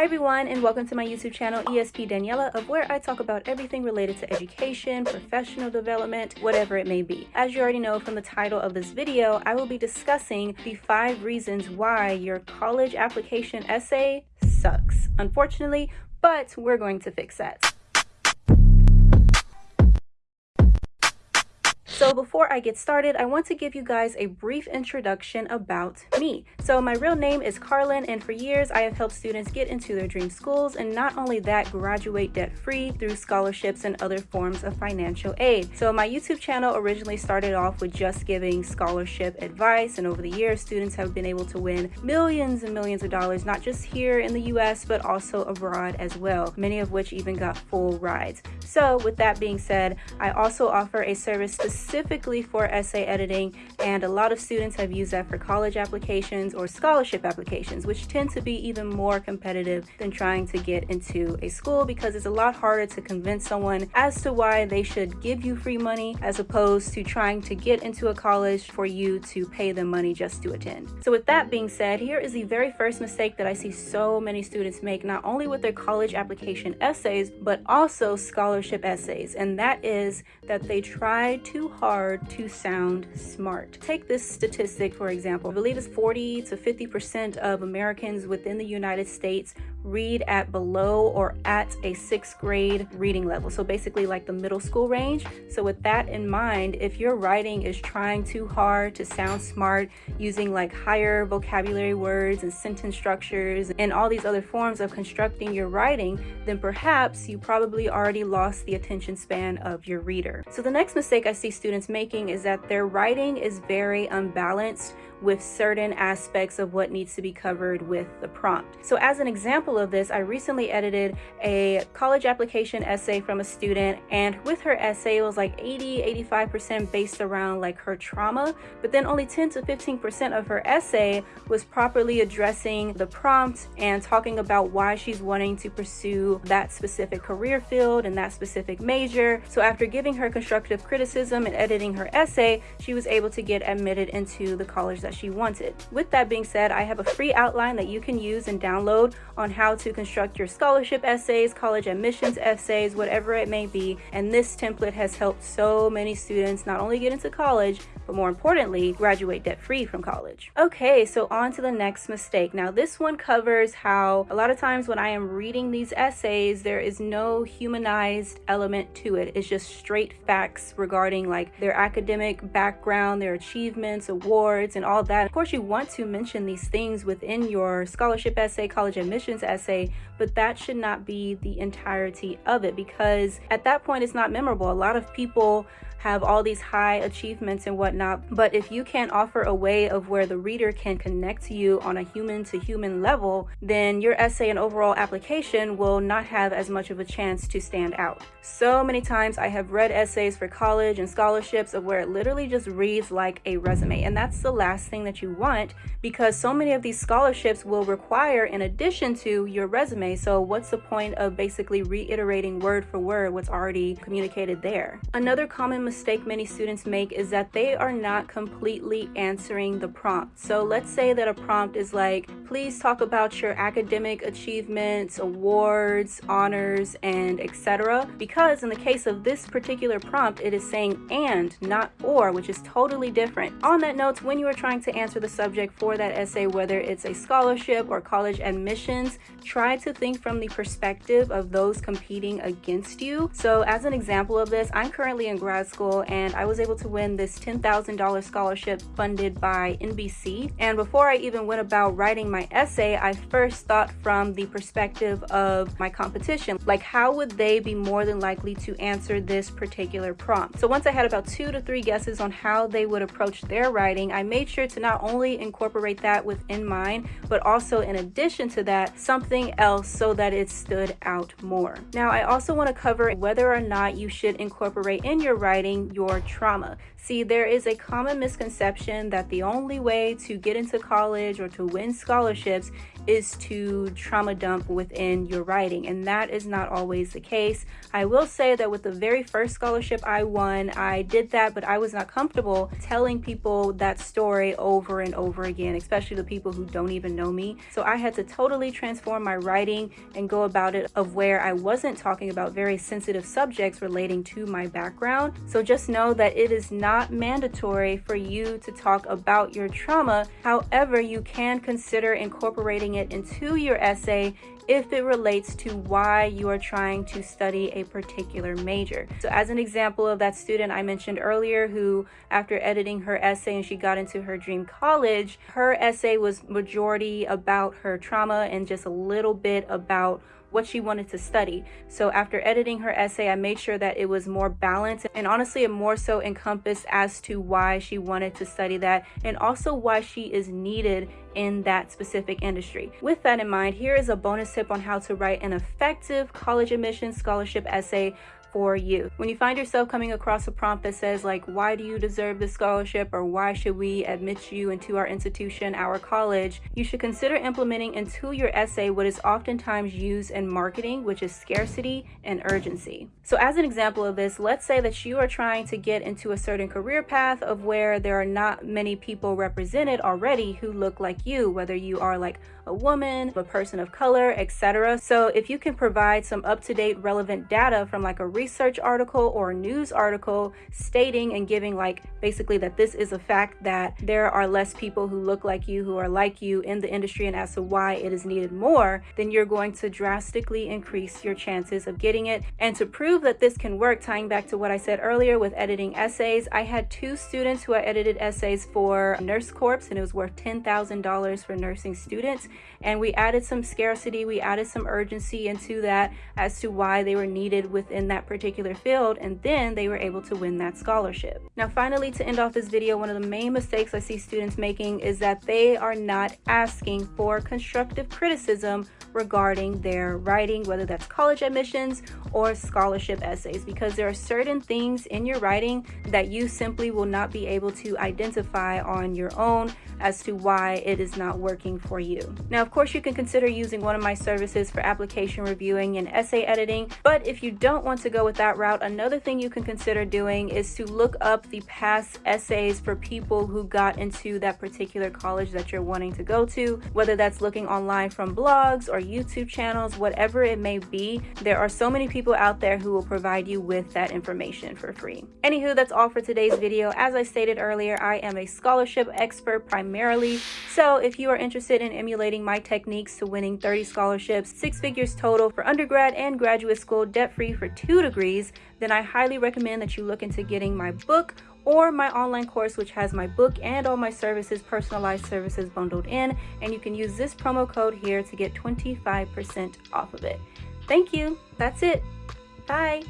Hi everyone and welcome to my YouTube channel ESP Daniela of where I talk about everything related to education, professional development, whatever it may be. As you already know from the title of this video, I will be discussing the five reasons why your college application essay sucks. Unfortunately, but we're going to fix that. So before I get started, I want to give you guys a brief introduction about me. So my real name is Carlin and for years I have helped students get into their dream schools and not only that, graduate debt-free through scholarships and other forms of financial aid. So my YouTube channel originally started off with just giving scholarship advice and over the years students have been able to win millions and millions of dollars, not just here in the US but also abroad as well, many of which even got full rides. So with that being said, I also offer a service specific specifically for essay editing and a lot of students have used that for college applications or scholarship applications which tend to be even more competitive than trying to get into a school because it's a lot harder to convince someone as to why they should give you free money as opposed to trying to get into a college for you to pay them money just to attend. So with that being said, here is the very first mistake that I see so many students make not only with their college application essays but also scholarship essays and that is that they try too hard to sound smart. Take this statistic, for example. I believe it's 40 to 50% of Americans within the United States read at below or at a sixth grade reading level. So basically like the middle school range. So with that in mind, if your writing is trying too hard to sound smart using like higher vocabulary words and sentence structures and all these other forms of constructing your writing, then perhaps you probably already lost the attention span of your reader. So the next mistake I see students making is that their writing is very unbalanced with certain aspects of what needs to be covered with the prompt. So as an example of this, I recently edited a college application essay from a student and with her essay it was like 80 85% based around like her trauma but then only 10 to 15% of her essay was properly addressing the prompt and talking about why she's wanting to pursue that specific career field and that specific major. So after giving her constructive criticism and editing her essay, she was able to get admitted into the college that that she wanted. With that being said, I have a free outline that you can use and download on how to construct your scholarship essays, college admissions essays, whatever it may be. And this template has helped so many students not only get into college, but more importantly, graduate debt-free from college. Okay, so on to the next mistake. Now this one covers how a lot of times when I am reading these essays, there is no humanized element to it. It's just straight facts regarding like their academic background, their achievements, awards, and all that. Of course, you want to mention these things within your scholarship essay, college admissions essay, but that should not be the entirety of it because at that point it's not memorable. A lot of people have all these high achievements and whatnot. But if you can't offer a way of where the reader can connect to you on a human to human level, then your essay and overall application will not have as much of a chance to stand out. So many times I have read essays for college and scholarships of where it literally just reads like a resume. And that's the last thing that you want because so many of these scholarships will require in addition to your resume. So what's the point of basically reiterating word for word what's already communicated there? Another common mistake many students make is that they are not completely answering the prompt. So let's say that a prompt is like, please talk about your academic achievements, awards, honors, and etc. Because in the case of this particular prompt, it is saying and, not or, which is totally different. On that note, when you are trying to answer the subject for that essay, whether it's a scholarship or college admissions, try to think from the perspective of those competing against you. So as an example of this, I'm currently in grad school school and I was able to win this $10,000 scholarship funded by NBC. And before I even went about writing my essay, I first thought from the perspective of my competition. Like how would they be more than likely to answer this particular prompt? So once I had about two to three guesses on how they would approach their writing, I made sure to not only incorporate that within mine, but also in addition to that, something else so that it stood out more. Now, I also want to cover whether or not you should incorporate in your writing your trauma. See, there is a common misconception that the only way to get into college or to win scholarships is to trauma dump within your writing, and that is not always the case. I will say that with the very first scholarship I won, I did that, but I was not comfortable telling people that story over and over again, especially the people who don't even know me. So I had to totally transform my writing and go about it of where I wasn't talking about very sensitive subjects relating to my background. So just know that it is not mandatory for you to talk about your trauma. However, you can consider incorporating it into your essay if it relates to why you are trying to study a particular major. So as an example of that student I mentioned earlier who after editing her essay and she got into her dream college, her essay was majority about her trauma and just a little bit about what she wanted to study. So after editing her essay, I made sure that it was more balanced and honestly it more so encompassed as to why she wanted to study that and also why she is needed in that specific industry. With that in mind, here is a bonus tip on how to write an effective college admissions scholarship essay for you. When you find yourself coming across a prompt that says like, why do you deserve this scholarship or why should we admit you into our institution, our college, you should consider implementing into your essay what is oftentimes used in marketing, which is scarcity and urgency. So as an example of this, let's say that you are trying to get into a certain career path of where there are not many people represented already who look like you, whether you are like a woman, a person of color, etc. So if you can provide some up-to-date relevant data from like a research article or news article stating and giving like basically that this is a fact that there are less people who look like you, who are like you in the industry and as to why it is needed more, then you're going to drastically increase your chances of getting it. And to prove that this can work, tying back to what I said earlier with editing essays, I had two students who I edited essays for Nurse Corps and it was worth $10,000 for nursing students and we added some scarcity we added some urgency into that as to why they were needed within that particular field and then they were able to win that scholarship now finally to end off this video one of the main mistakes i see students making is that they are not asking for constructive criticism regarding their writing, whether that's college admissions or scholarship essays, because there are certain things in your writing that you simply will not be able to identify on your own as to why it is not working for you. Now, of course, you can consider using one of my services for application reviewing and essay editing, but if you don't want to go with that route, another thing you can consider doing is to look up the past essays for people who got into that particular college that you're wanting to go to, whether that's looking online from blogs or YouTube channels, whatever it may be. There are so many people out there who will provide you with that information for free. Anywho, that's all for today's video. As I stated earlier, I am a scholarship expert primarily. So if you are interested in emulating my techniques to winning 30 scholarships, six figures total for undergrad and graduate school debt-free for two then I highly recommend that you look into getting my book or my online course which has my book and all my services personalized services bundled in and you can use this promo code here to get 25% off of it. Thank you. That's it. Bye